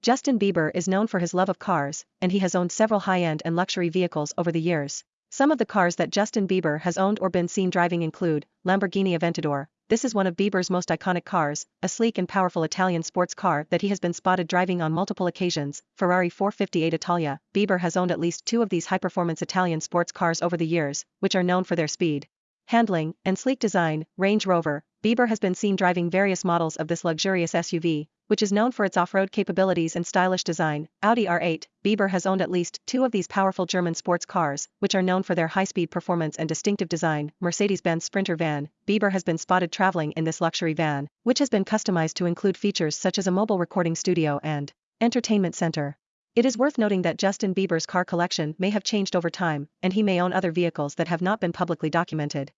Justin Bieber is known for his love of cars, and he has owned several high-end and luxury vehicles over the years. Some of the cars that Justin Bieber has owned or been seen driving include Lamborghini Aventador. This is one of Bieber's most iconic cars, a sleek and powerful Italian sports car that he has been spotted driving on multiple occasions. Ferrari 458 Italia. Bieber has owned at least two of these high-performance Italian sports cars over the years, which are known for their speed, handling, and sleek design. Range Rover. Bieber has been seen driving various models of this luxurious SUV, which is known for its off-road capabilities and stylish design. Audi R8, Bieber has owned at least two of these powerful German sports cars, which are known for their high-speed performance and distinctive design. Mercedes-Benz Sprinter van, Bieber has been spotted traveling in this luxury van, which has been customized to include features such as a mobile recording studio and entertainment center. It is worth noting that Justin Bieber's car collection may have changed over time, and he may own other vehicles that have not been publicly documented.